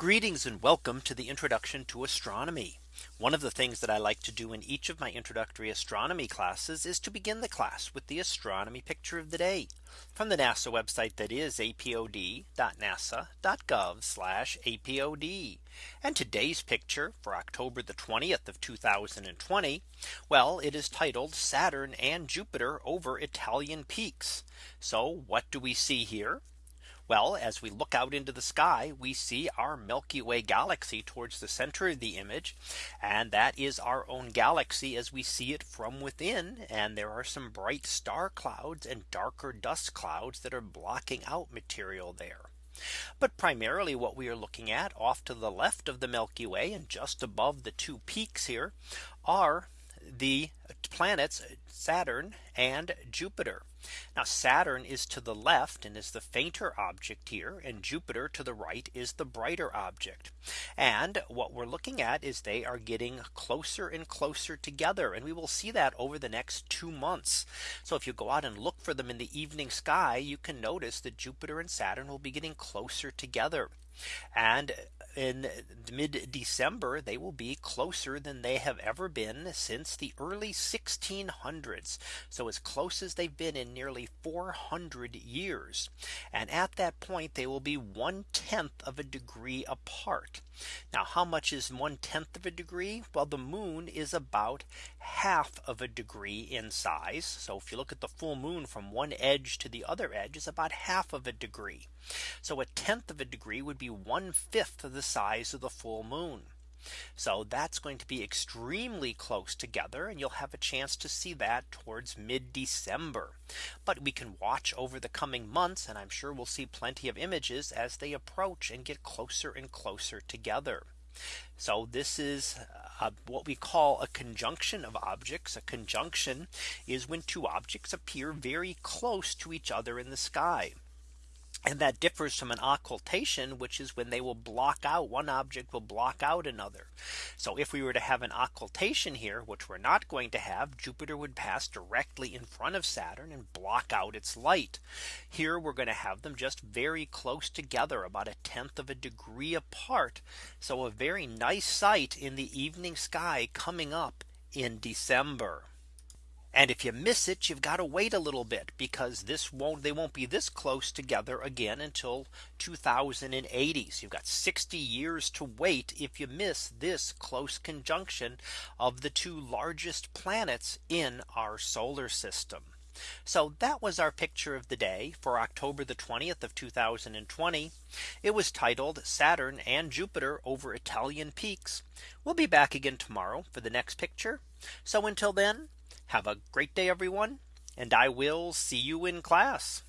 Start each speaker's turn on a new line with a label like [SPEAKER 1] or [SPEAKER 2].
[SPEAKER 1] Greetings and welcome to the introduction to astronomy. One of the things that I like to do in each of my introductory astronomy classes is to begin the class with the astronomy picture of the day from the NASA website that is apod.nasa.gov apod. And today's picture for October the 20th of 2020. Well, it is titled Saturn and Jupiter over Italian peaks. So what do we see here? Well, as we look out into the sky, we see our Milky Way galaxy towards the center of the image. And that is our own galaxy as we see it from within. And there are some bright star clouds and darker dust clouds that are blocking out material there. But primarily what we are looking at off to the left of the Milky Way and just above the two peaks here are the planets uh, Saturn and Jupiter. Now Saturn is to the left and is the fainter object here and Jupiter to the right is the brighter object. And what we're looking at is they are getting closer and closer together and we will see that over the next two months. So if you go out and look for them in the evening sky, you can notice that Jupiter and Saturn will be getting closer together. And in mid December, they will be closer than they have ever been since the early 1600s. So as close as they've been in nearly 400 years. And at that point, they will be one tenth of a degree apart. Now, how much is one tenth of a degree? Well, the moon is about half of a degree in size. So if you look at the full moon from one edge to the other edge is about half of a degree. So a tenth of a degree would be one fifth of the size of the full moon. So that's going to be extremely close together and you'll have a chance to see that towards mid December. But we can watch over the coming months and I'm sure we'll see plenty of images as they approach and get closer and closer together. So this is uh, what we call a conjunction of objects. A conjunction is when two objects appear very close to each other in the sky. And that differs from an occultation, which is when they will block out one object will block out another. So if we were to have an occultation here, which we're not going to have, Jupiter would pass directly in front of Saturn and block out its light. Here we're going to have them just very close together, about a tenth of a degree apart. So a very nice sight in the evening sky coming up in December. And if you miss it, you've got to wait a little bit because this won't they won't be this close together again until 2080. So you've got 60 years to wait if you miss this close conjunction of the two largest planets in our solar system. So that was our picture of the day for October the 20th of 2020. It was titled Saturn and Jupiter over Italian peaks. We'll be back again tomorrow for the next picture. So until then, have a great day, everyone, and I will see you in class.